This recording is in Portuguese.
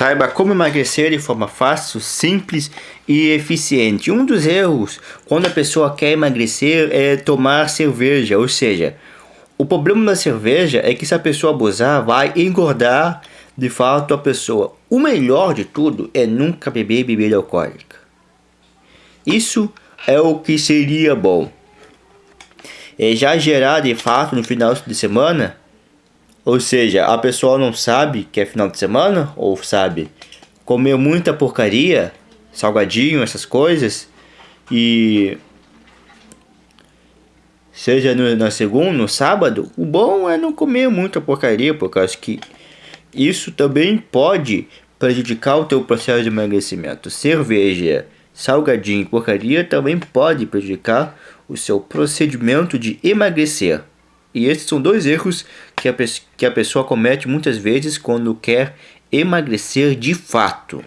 Saiba como emagrecer de forma fácil, simples e eficiente. Um dos erros quando a pessoa quer emagrecer é tomar cerveja, ou seja, o problema da cerveja é que se a pessoa abusar, vai engordar de fato a pessoa. O melhor de tudo é nunca beber bebida alcoólica. Isso é o que seria bom. É já gerar de fato no final de semana ou seja, a pessoa não sabe que é final de semana, ou sabe, comer muita porcaria, salgadinho, essas coisas, e seja no, na segunda, no sábado, o bom é não comer muita porcaria, porque acho que isso também pode prejudicar o teu processo de emagrecimento. Cerveja, salgadinho e porcaria também pode prejudicar o seu procedimento de emagrecer. E esses são dois erros que a, que a pessoa comete muitas vezes quando quer emagrecer de fato.